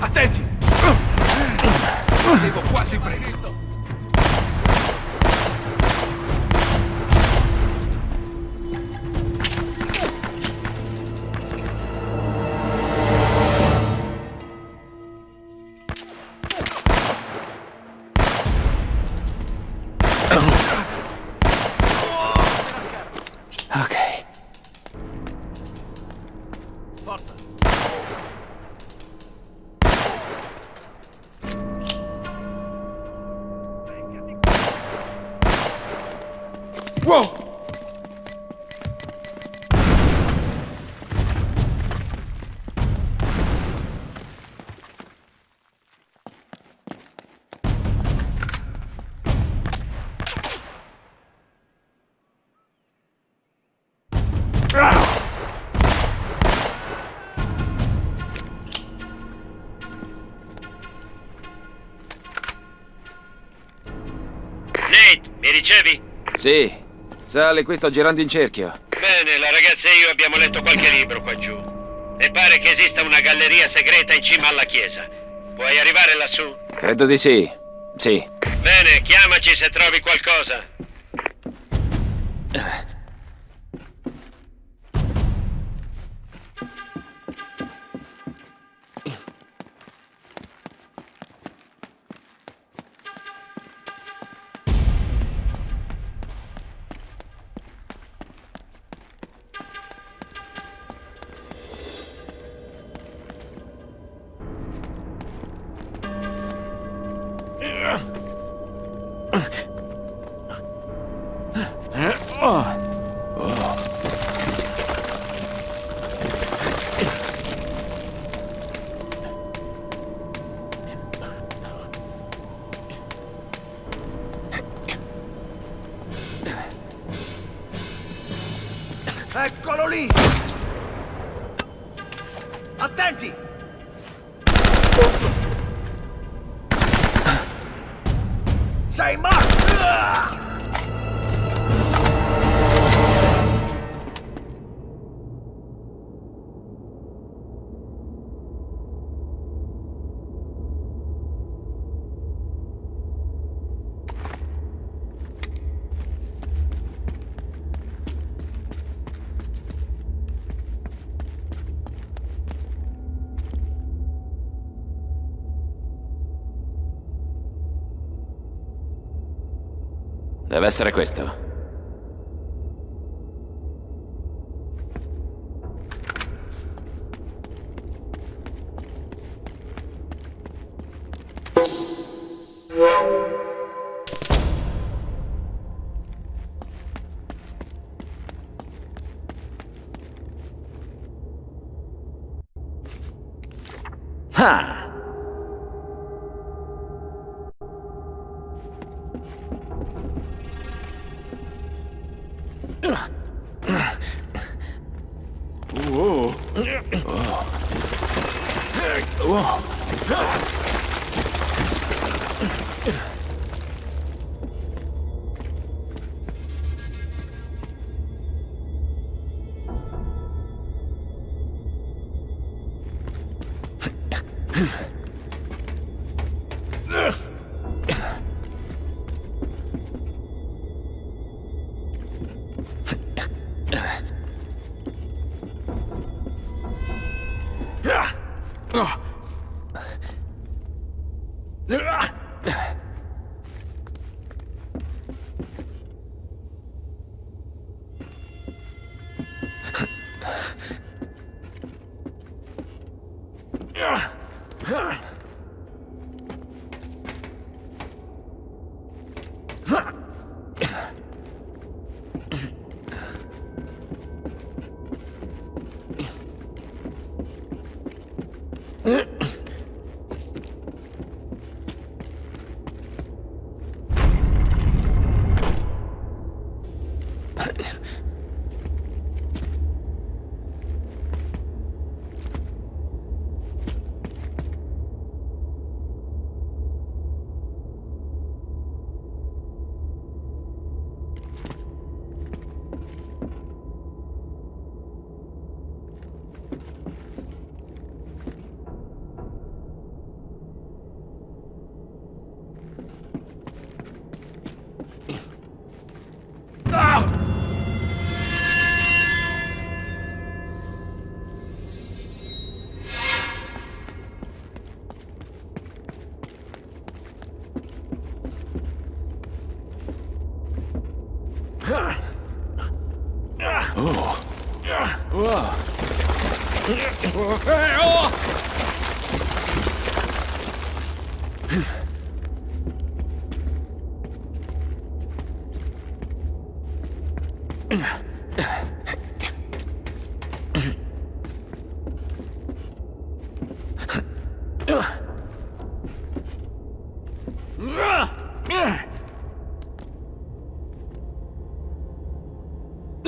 Attenti! Avevo quasi preso. Forza! Whoa! Sì. Sale, qui sto girando in cerchio. Bene, la ragazza e io abbiamo letto qualche libro qua giù. E pare che esista una galleria segreta in cima alla chiesa. Puoi arrivare lassù? Credo di sì. Sì. Bene, chiamaci se trovi qualcosa. Uh. Deve essere questo. 嗯。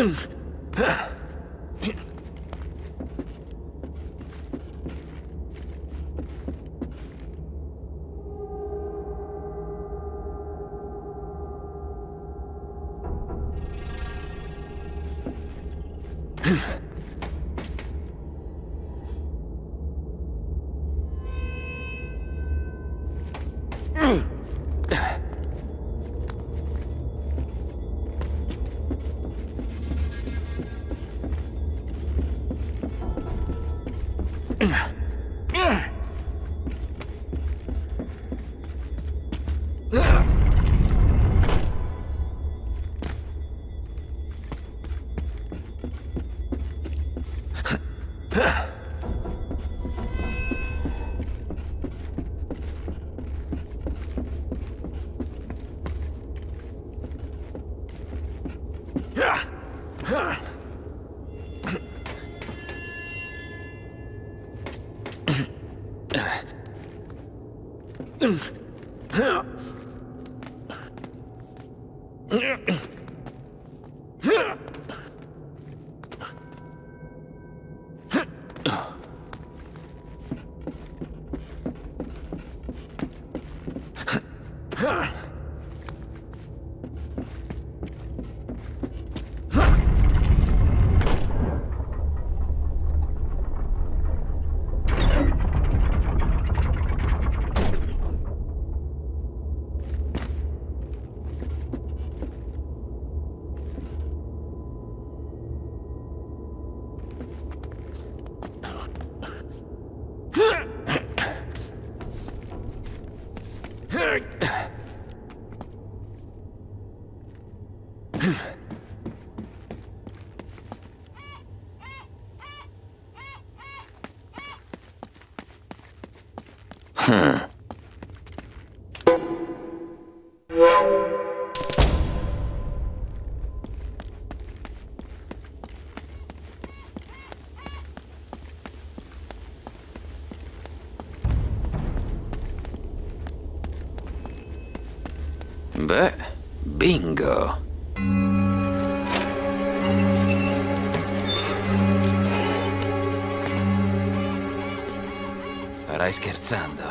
Huh. Ugh. Beh, Starai scherzando.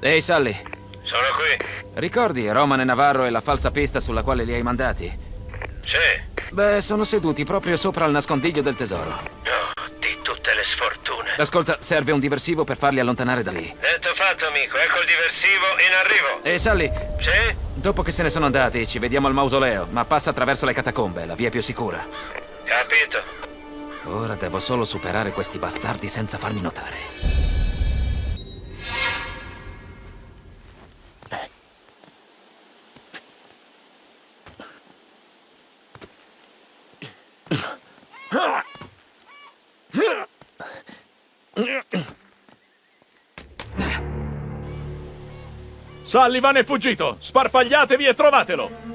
Ehi, Sally, Sono qui. ricordi Roman e Navarro e la falsa pista sulla quale li hai mandati? Sì. Beh, sono seduti proprio sopra il nascondiglio del tesoro. Oh, di tutte le sfortune. Ascolta, serve un diversivo per farli allontanare da lì. Detto fatto, amico. Ecco il diversivo in arrivo. Ehi, Sally, Sì? dopo che se ne sono andati, ci vediamo al mausoleo, ma passa attraverso le catacombe, la via più sicura. Capito. Ora devo solo superare questi bastardi senza farmi notare. Sullivan è fuggito! Sparpagliatevi e trovatelo!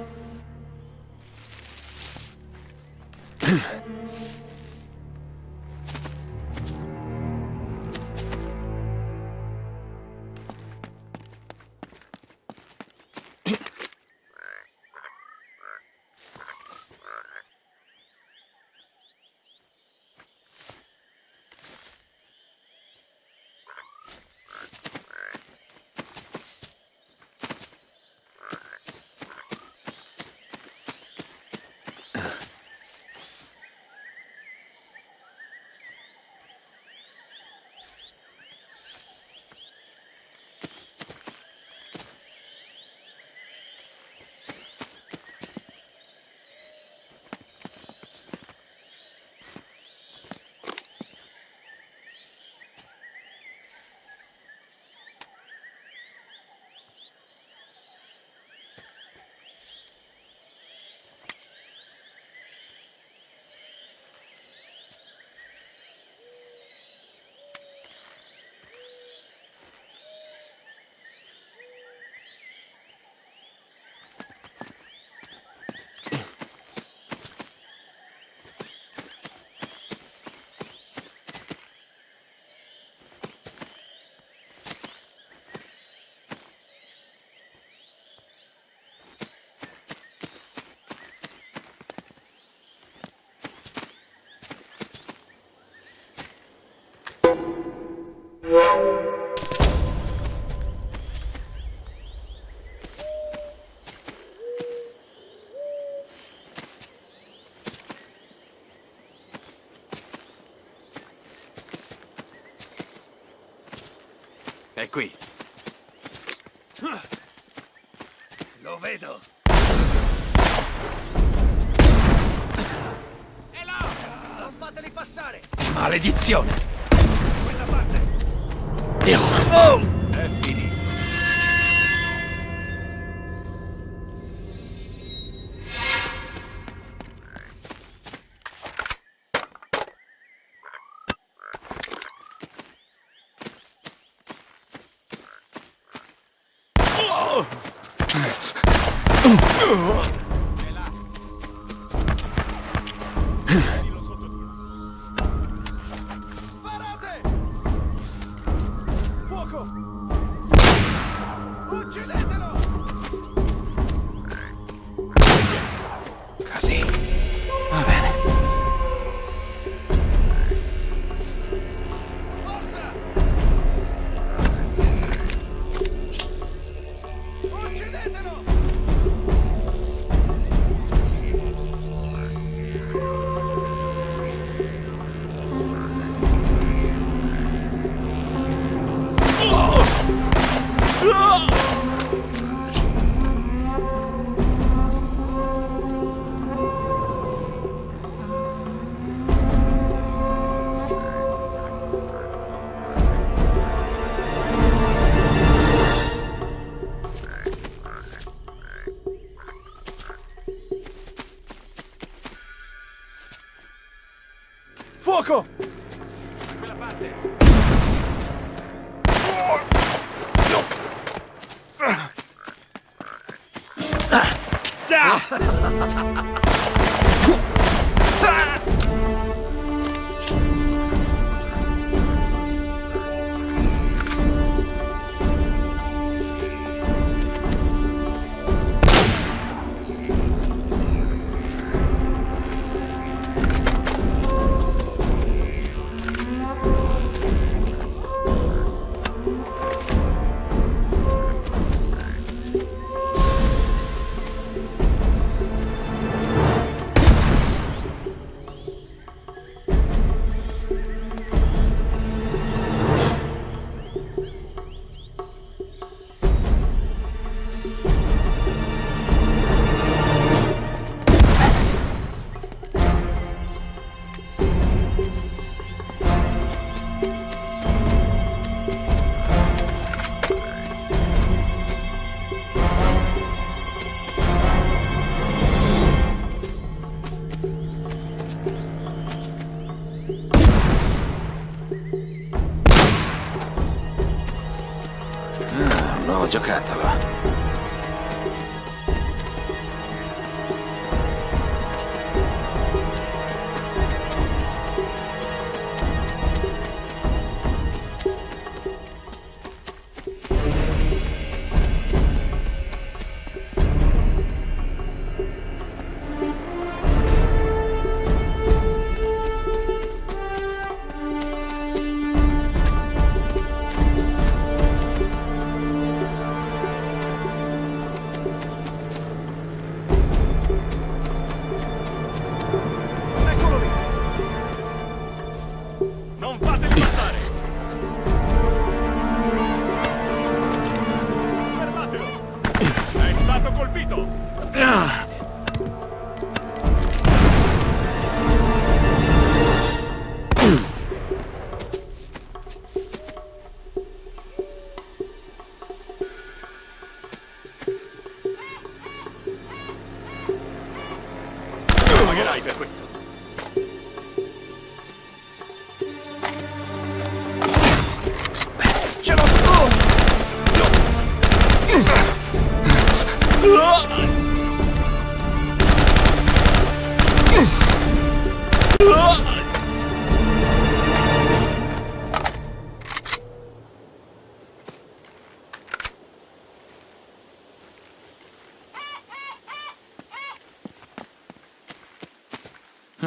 È qui. Lo vedo. È là! Non fateli passare! Maledizione! Quella parte! Oh! È finito. Uh.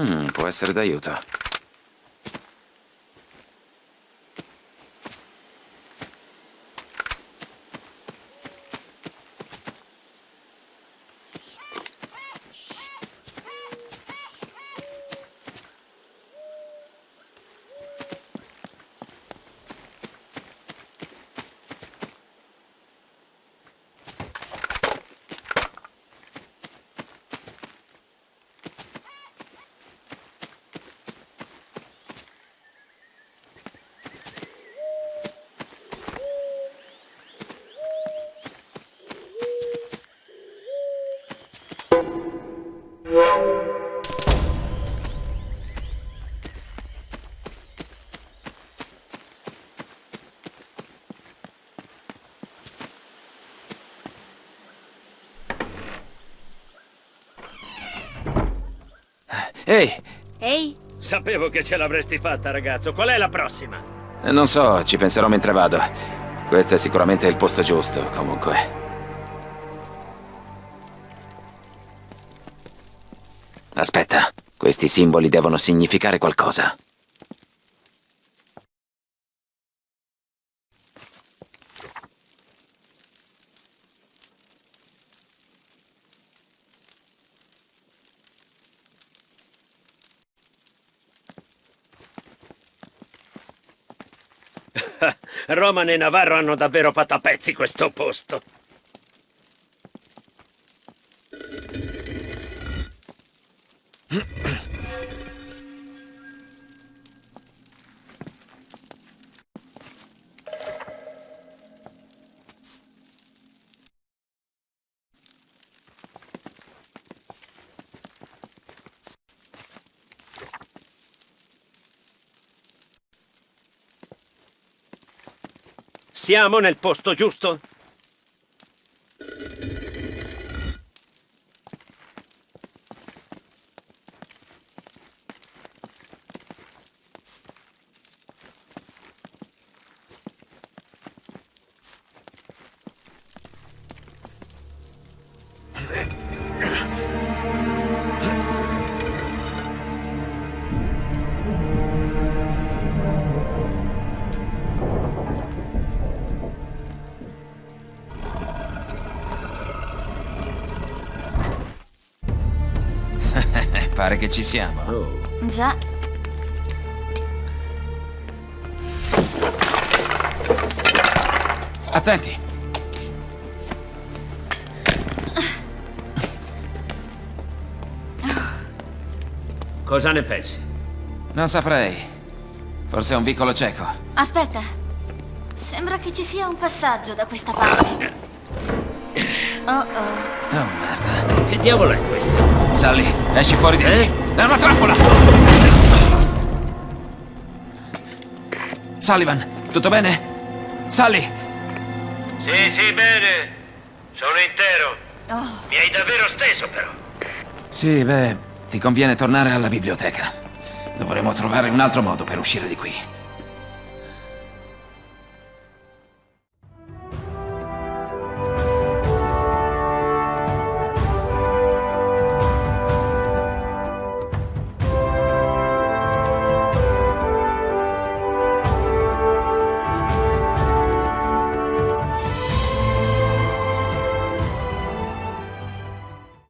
Mm, può essere d'aiuto. Ehi, Ehi, Sapevo che ce l'avresti fatta, ragazzo. Qual è la prossima? non so, ci penserò mentre vado. Questo è sicuramente il posto giusto, comunque. Aspetta, questi simboli devono significare qualcosa. Roman e Navarro hanno davvero fatto a pezzi questo posto. Siamo nel posto giusto? Pare che ci siamo. Oh. già, Attenti! Cosa ne pensi? Non saprei. Forse è un vicolo cieco. aspetta. Sembra che ci sia un passaggio da questa parte. Oh oh. Oh, merda. Che diavolo è questo? Sally, esci fuori di Eh? lì. È una trappola! Sullivan, tutto bene? Sally! Sì, sì, bene. Sono intero. Oh, Mi hai davvero steso, però. Sì, beh, ti conviene tornare alla biblioteca. Dovremo trovare un altro modo per uscire di qui.